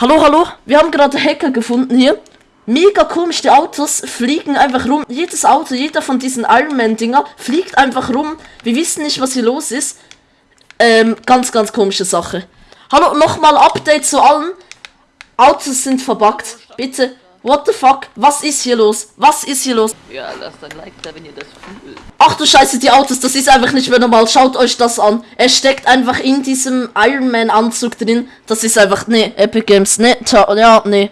Hallo, hallo, wir haben gerade Hacker gefunden hier. Mega komisch, die Autos fliegen einfach rum. Jedes Auto, jeder von diesen Ironman-Dinger fliegt einfach rum. Wir wissen nicht, was hier los ist. Ähm, ganz, ganz komische Sache. Hallo, nochmal Update zu allen. Autos sind verbuggt. Bitte. What the fuck? Was ist hier los? Was ist hier los? Ja, lasst ein Like da, wenn ihr das fühlt. Ach du Scheiße, die Autos, das ist einfach nicht mehr normal. Schaut euch das an. Er steckt einfach in diesem Iron Man Anzug drin. Das ist einfach, nee, Epic Games, nee, ja, nee.